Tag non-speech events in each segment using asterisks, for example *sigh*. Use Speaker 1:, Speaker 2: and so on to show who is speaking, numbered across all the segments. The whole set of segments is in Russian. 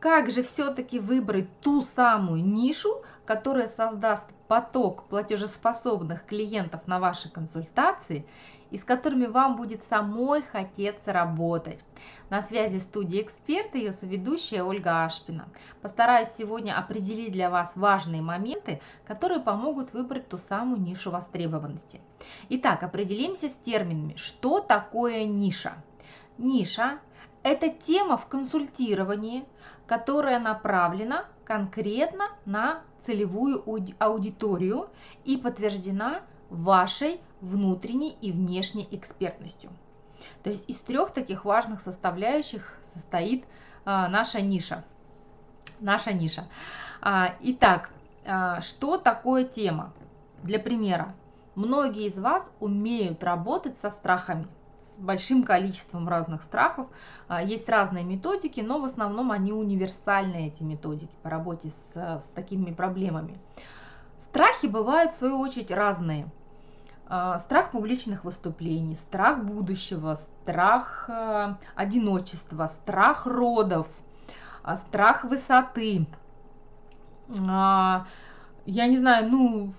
Speaker 1: как же все-таки выбрать ту самую нишу, которая создаст поток платежеспособных клиентов на ваши консультации и с которыми вам будет самой хотеться работать. На связи студия «Эксперт» и ее соведущая Ольга Ашпина. Постараюсь сегодня определить для вас важные моменты, которые помогут выбрать ту самую нишу востребованности. Итак, определимся с терминами. Что такое ниша? Ниша – это тема в консультировании, которая направлена конкретно на целевую аудиторию и подтверждена вашей внутренней и внешней экспертностью. То есть из трех таких важных составляющих состоит а, наша ниша. Наша ниша. А, итак, а, что такое тема? Для примера, многие из вас умеют работать со страхами большим количеством разных страхов. А, есть разные методики, но в основном они универсальные, эти методики по работе с, с такими проблемами. Страхи бывают, в свою очередь, разные. А, страх публичных выступлений, страх будущего, страх а, одиночества, страх родов, страх высоты. Я не знаю, ну,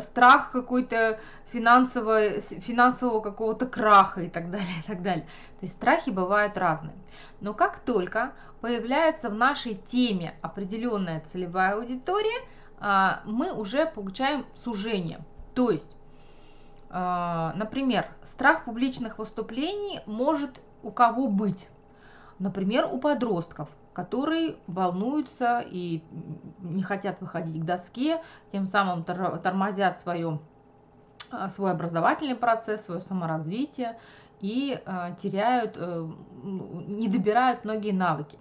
Speaker 1: страх какой-то финансового, финансового какого-то краха и так далее, *laughs* и так далее. То есть страхи бывают разные. Но как только появляется в нашей теме определенная целевая аудитория, а, мы уже получаем сужение. То есть, а, например, страх публичных выступлений может у кого быть? Например, у подростков, которые волнуются и не хотят выходить к доске, тем самым тормозят свое а, свой образовательный процесс, свое саморазвитие и э, теряют, э, не добирают многие навыки.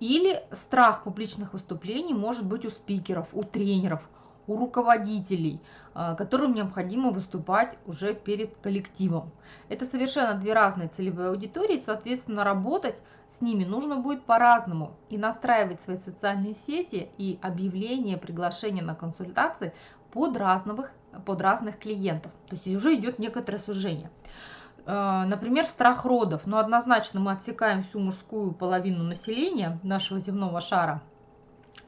Speaker 1: Или страх публичных выступлений может быть у спикеров, у тренеров, у руководителей, э, которым необходимо выступать уже перед коллективом. Это совершенно две разные целевые аудитории, соответственно, работать с ними нужно будет по-разному и настраивать свои социальные сети и объявления, приглашения на консультации под разных под разных клиентов. То есть уже идет некоторое сужение. Э, например, страх родов. Но однозначно мы отсекаем всю мужскую половину населения нашего земного шара,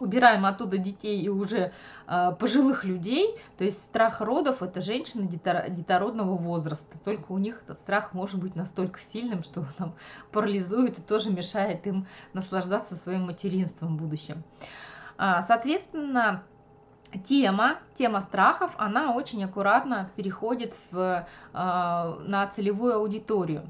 Speaker 1: убираем оттуда детей и уже э, пожилых людей. То есть страх родов – это женщины детородного возраста. Только у них этот страх может быть настолько сильным, что он там парализует и тоже мешает им наслаждаться своим материнством в будущем. А, соответственно, тема, тема страхов, она очень аккуратно переходит в, э, на целевую аудиторию.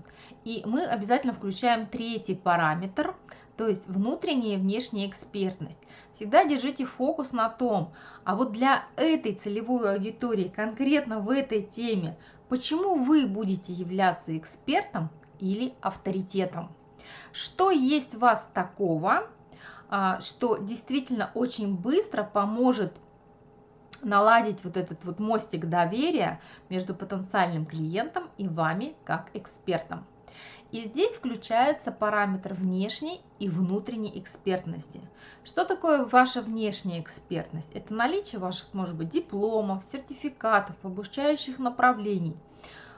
Speaker 1: И мы обязательно включаем третий параметр, то есть внутренняя и внешняя экспертность. Всегда держите фокус на том, а вот для этой целевой аудитории, конкретно в этой теме, почему вы будете являться экспертом или авторитетом. Что есть у вас такого, а, что действительно очень быстро поможет наладить вот этот вот мостик доверия между потенциальным клиентом и вами как экспертом. И здесь включаются параметры внешней и внутренней экспертности. Что такое ваша внешняя экспертность? Это наличие ваших, может быть, дипломов, сертификатов, обучающих направлений.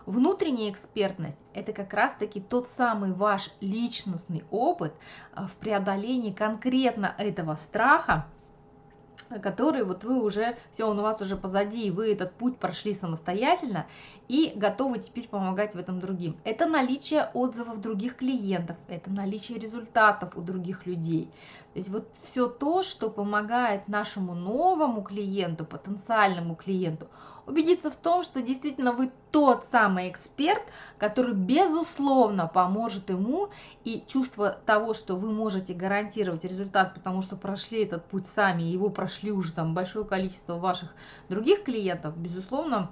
Speaker 1: Внутренняя экспертность – это как раз-таки тот самый ваш личностный опыт а, в преодолении конкретно этого страха, который вот вы уже, все, он у вас уже позади, и вы этот путь прошли самостоятельно и готовы теперь помогать в этом другим. Это наличие отзывов других клиентов, это наличие результатов у других людей. То есть вот все то, что помогает нашему новому клиенту, потенциальному клиенту, убедиться в том, что действительно вы тот самый эксперт, который безусловно поможет ему, и чувство того, что вы можете гарантировать результат, потому что прошли этот путь сами, его прошли уже там большое количество ваших других клиентов, безусловно,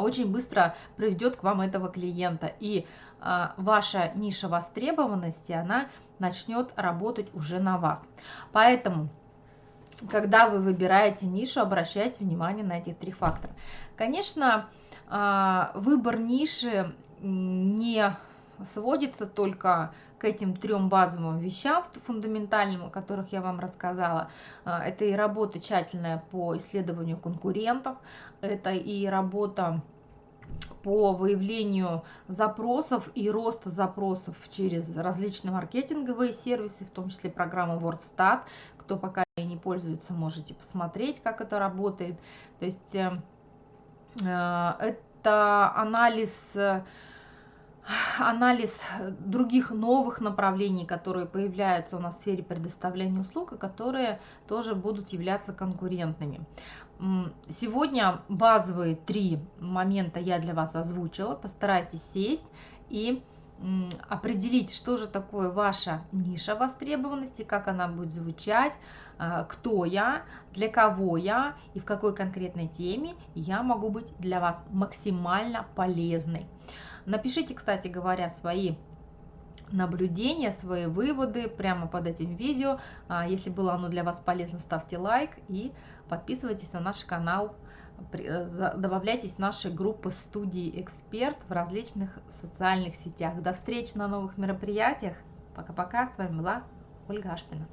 Speaker 1: очень быстро приведет к вам этого клиента. И а, ваша ниша востребованности, она начнет работать уже на вас. Поэтому когда вы выбираете нишу, обращайте внимание на эти три фактора. Конечно, а, выбор ниши не сводится только к этим трем базовым вещам фундаментальным, о которых я вам рассказала. А, это и работа тщательная по исследованию конкурентов, это и работа по выявлению запросов и роста запросов через различные маркетинговые сервисы, в том числе программу WordStat. Кто пока не пользуется, можете посмотреть, как это работает. То есть э, э это анализ анализ других новых направлений, которые появляются у нас в сфере предоставления услуг и которые тоже будут являться конкурентными. Сегодня базовые три момента я для вас озвучила. Постарайтесь сесть и определить, что же такое ваша ниша востребованности, как она будет звучать, а, кто я, для кого я и в какой конкретной теме я могу быть для вас максимально полезной. Напишите, кстати говоря, свои наблюдения, свои выводы прямо под этим видео. А, если было оно для вас полезно, ставьте лайк и подписывайтесь на наш канал. Э, добавляйтесь в наши группы студии «Эксперт» в различных социальных сетях. До встречи на новых мероприятиях. Пока-пока. С вами была Ольга Ашпина.